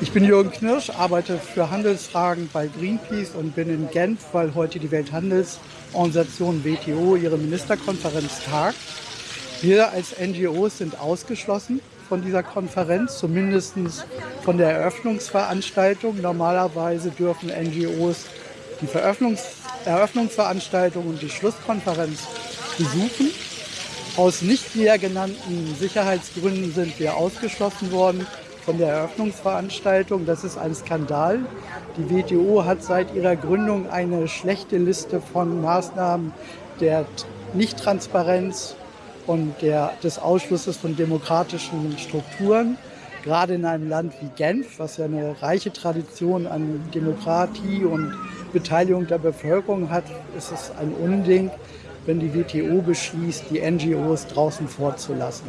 Ich bin Jürgen Knirsch, arbeite für Handelsfragen bei Greenpeace und bin in Genf, weil heute die Welthandelsorganisation WTO ihre Ministerkonferenz tagt. Wir als NGOs sind ausgeschlossen von dieser Konferenz, zumindest von der Eröffnungsveranstaltung. Normalerweise dürfen NGOs die Eröffnungsveranstaltung und die Schlusskonferenz besuchen. Aus nicht näher genannten Sicherheitsgründen sind wir ausgeschlossen worden von der Eröffnungsveranstaltung. Das ist ein Skandal. Die WTO hat seit ihrer Gründung eine schlechte Liste von Maßnahmen der Nichttransparenz und der, des Ausschlusses von demokratischen Strukturen. Gerade in einem Land wie Genf, was ja eine reiche Tradition an Demokratie und Beteiligung der Bevölkerung hat, ist es ein Unding, wenn die WTO beschließt, die NGOs draußen vorzulassen.